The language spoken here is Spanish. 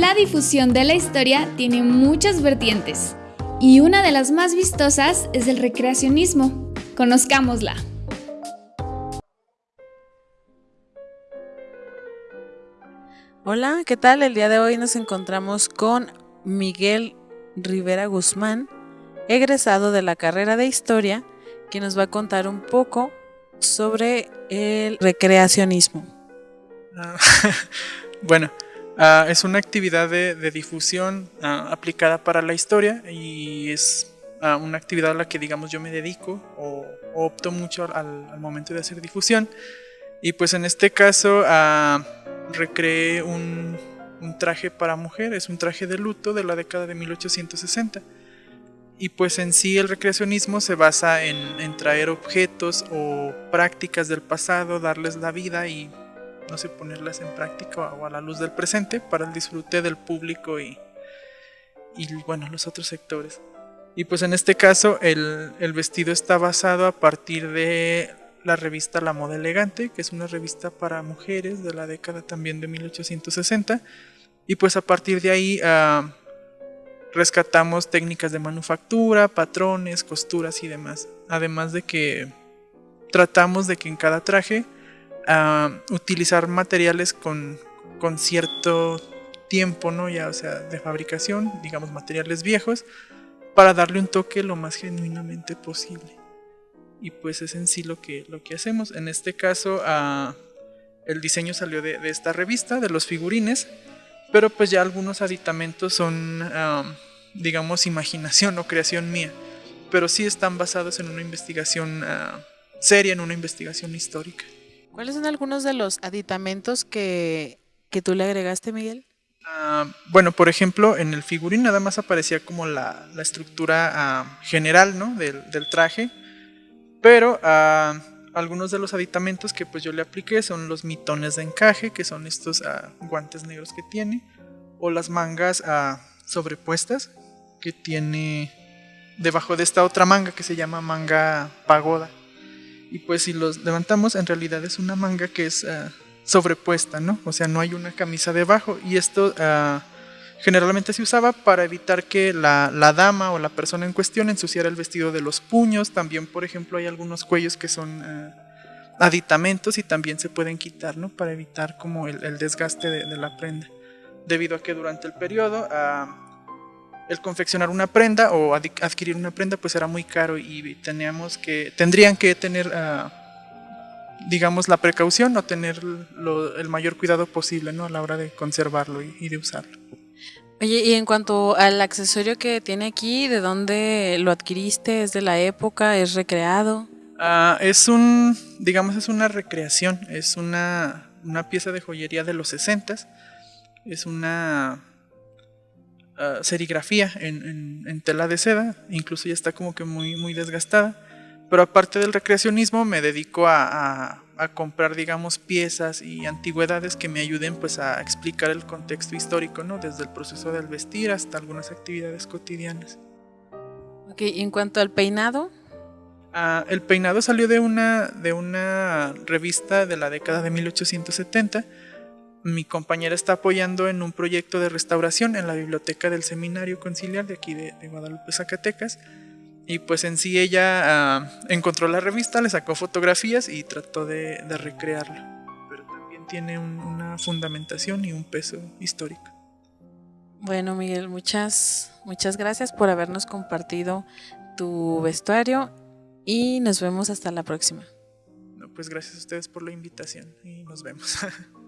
La difusión de la historia tiene muchas vertientes y una de las más vistosas es el recreacionismo. Conozcámosla. Hola, ¿qué tal? El día de hoy nos encontramos con Miguel Rivera Guzmán, egresado de la carrera de Historia, que nos va a contar un poco sobre el recreacionismo. Ah, bueno, ah, es una actividad de, difusión ah, aplicada para la historia y es una actividad a la que digamos yo me dedico o, opto mucho al, momento de hacer difusión. Y pues en este caso recreé un, un traje para mujer, es un traje de luto de la década de 1860 y pues en sí el recreacionismo se basa en, traer objetos o prácticas del pasado, darles la vida y no sé, ponerlas en práctica o a la luz del presente para el disfrute del público y, y bueno, los otros sectores. Y pues en este caso el, el, vestido está basado a partir de la revista La Moda Elegante, que es una revista para mujeres de la década también de 1860. Y pues a partir de ahí uh, rescatamos técnicas de manufactura, patrones, costuras y demás. Además de que tratamos de que en cada traje utilizar materiales con, con, cierto tiempo, ¿no? Ya, o sea, de fabricación, digamos materiales viejos, para darle un toque lo más genuinamente posible. Y pues es en sí lo que, lo que hacemos. En este caso, uh, el diseño salió de, esta revista, de los figurines, pero pues ya algunos aditamentos son, digamos, imaginación o creación mía. Pero sí están basados en una investigación ah, seria, en una investigación histórica. ¿Cuáles son algunos de los aditamentos que, que tú le agregaste, Miguel? Ah, bueno, por ejemplo, en el figurín nada más aparecía como la, la estructura ah, general ¿no? del, del, traje, pero algunos de los aditamentos que pues yo le apliqué son los mitones de encaje, que son estos uh, guantes negros que tiene, o las mangas uh, sobrepuestas que tiene debajo de esta otra manga que se llama manga pagoda. Y pues si los levantamos, en realidad es una manga que es uh, sobrepuesta, ¿no? O sea, no hay una camisa debajo. Y esto generalmente se usaba para evitar que la, la, dama o la persona en cuestión ensuciara el vestido de los puños. También, por ejemplo, hay algunos cuellos que son uh, aditamentos y también se pueden quitar, ¿no? Para evitar como el, el desgaste de, de, la prenda. Debido a que durante el periodo el confeccionar una prenda o adquirir una prenda pues era muy caro y teníamos que, tendrían que tener... Uh, digamos, la precaución o tener lo, el mayor cuidado posible ¿no? a la hora de conservarlo y, y de usarlo. Oye, y en cuanto al accesorio que tiene aquí, ¿de dónde lo adquiriste? ¿Es de la época? ¿Es recreado? Uh, es un, digamos, es una recreación, es una, una pieza de joyería de los 60 es una uh, serigrafía en, en, en, tela de seda, incluso ya está como que muy, muy desgastada, pero aparte del recreacionismo me dedico a, a a comprar, digamos, piezas y antigüedades que me ayuden pues a explicar el contexto histórico, ¿no? Desde el proceso del vestir hasta algunas actividades cotidianas. Ok, y en cuanto al peinado. Ah, el peinado salió de una, de una revista de la década de 1870. Mi compañera está apoyando en un proyecto de restauración en la biblioteca del Seminario Conciliar de aquí de, de Guadalupe, Zacatecas y pues en sí ella uh, encontró la revista, le sacó fotografías y trató de, de recrearlo. Pero también tiene un, una fundamentación y un peso histórico. Bueno, Miguel, muchas, muchas gracias por habernos compartido tu vestuario y nos vemos hasta la próxima. No, pues gracias a ustedes por la invitación y nos vemos.